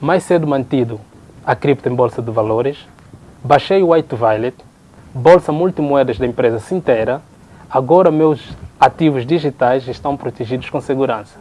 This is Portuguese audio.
mais cedo mantido a cripto em bolsa de valores, baixei o White Violet, bolsa multimoedas da empresa Sintera, agora meus ativos digitais estão protegidos com segurança.